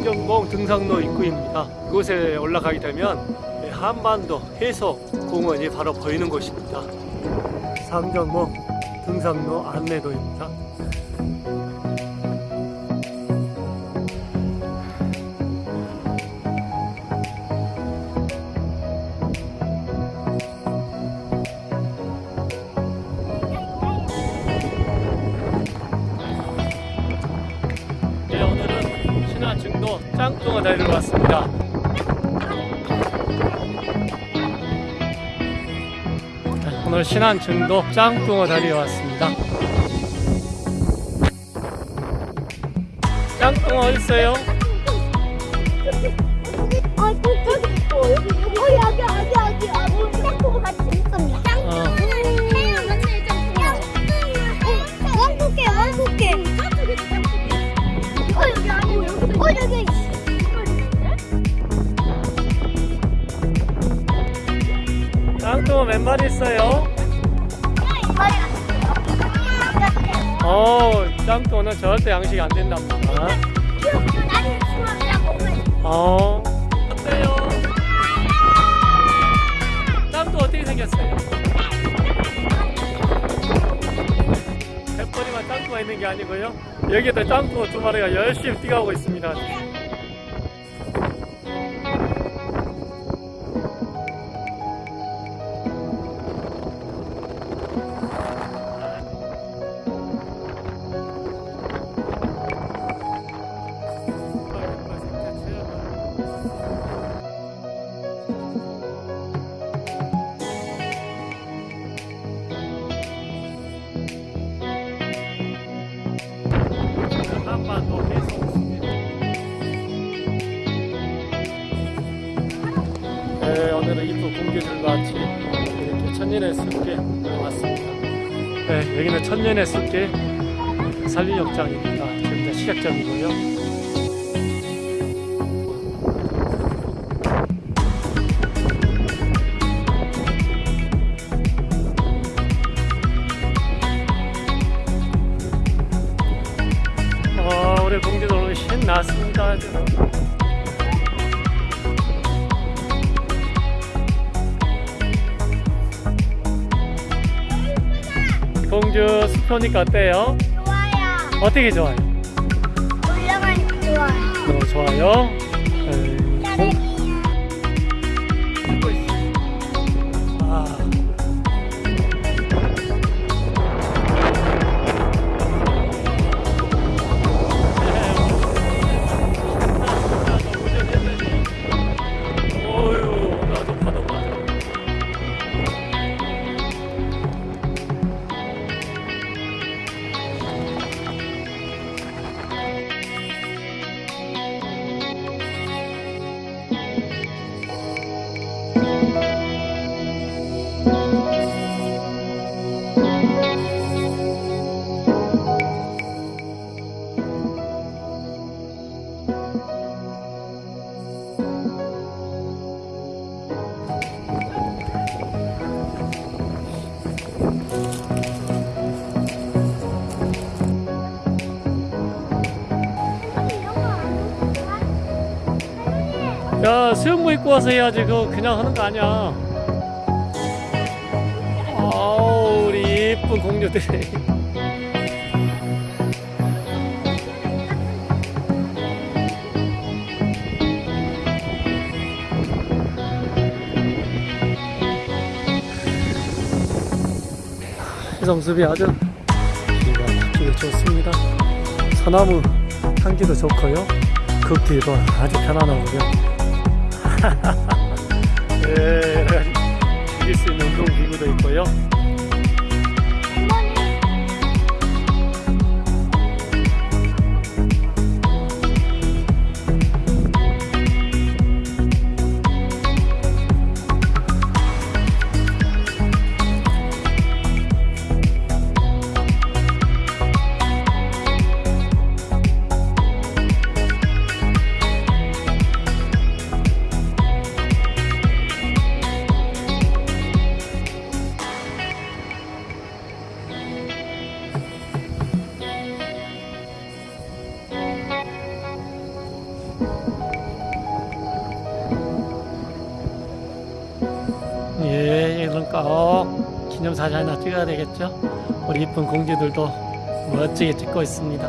상경봉 등산로 입구입니다. 이곳에 올라가게 되면 한반도 해수공원이 바로 보이는 곳입니다. 상경봉 등산로 안내도입니다. 짱뚱어 다리로 왔습니다. 네, 오늘 신안 중도 짱뚱어 다리에 왔습니다. 짱뚱어 어디 있어요? 아. 여기, 여기. 어, 여기, 여기, 여기. 아, 뭐, 짱구가 같이 있습니다. 짱구. 어. 해요, 맞 마리 있어요? 어, 짱뚱어는 절대 양식이 안 된답니다. 어, 어때요? 짱뚱어 어떻게 생겼어요? 뱃벌이만 짱뚱어 있는 게 아니고요. 여기에도 짱뚱어 두 마리가 열심히 뛰어가고 있습니다. 천년의 숲에 왔습니다. 네, 여기는 천년의 숲길 산리욕장입니다. 지금 시작점이고요. 어, 우리 공주들 오늘 신났습니다. 아주. 공주 숲표니까 어때요? 좋아요. 어떻게 좋아요? 올라가니까 좋아요. 너무 좋아요. 야, 수영복 입고 와서 해야지. 그거 그냥 하는 거 아니야. 아우, 우리 이쁜 공주들 해성숲이 아주 기가 막히게 좋습니다. 소나무 향기도 좋고요. 걷기도 아주 편안하고요. 예, 즐길 수 있는 운동 기구도 있고요. 꼭 기념사진 하나 찍어야 되겠죠? 우리 이쁜 공주들도 멋지게 찍고 있습니다.